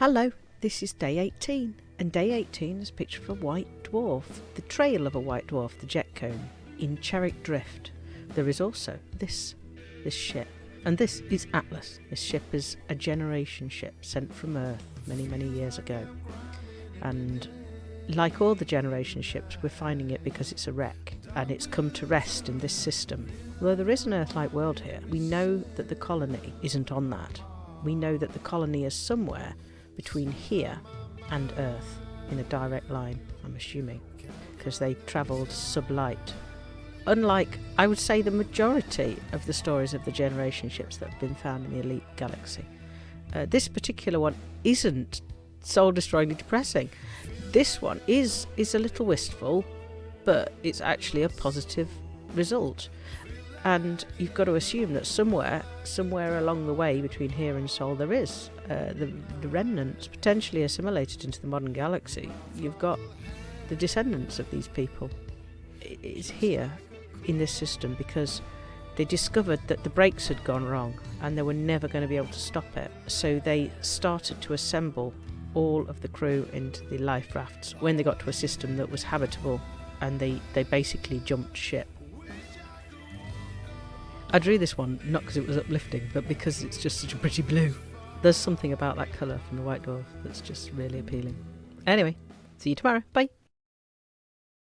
Hello, this is day 18, and day 18 is a picture of a white dwarf, the trail of a white dwarf, the jet cone, in Cherrick Drift. There is also this, this ship, and this is Atlas. This ship is a generation ship sent from Earth many, many years ago. And like all the generation ships, we're finding it because it's a wreck, and it's come to rest in this system. Although there is an Earth-like world here, we know that the colony isn't on that. We know that the colony is somewhere between here and Earth in a direct line, I'm assuming, because they travelled sublight. Unlike, I would say, the majority of the stories of the generation ships that have been found in the Elite Galaxy. Uh, this particular one isn't soul destroyingly depressing. This one is is a little wistful, but it's actually a positive result. And you've got to assume that somewhere, somewhere along the way between here and Sol, there is uh, the, the remnants potentially assimilated into the modern galaxy. You've got the descendants of these people. It's here in this system because they discovered that the brakes had gone wrong and they were never going to be able to stop it. So they started to assemble all of the crew into the life rafts when they got to a system that was habitable and they, they basically jumped ship. I drew this one not because it was uplifting, but because it's just such a pretty blue. There's something about that colour from the White Dwarf that's just really appealing. Anyway, see you tomorrow. Bye.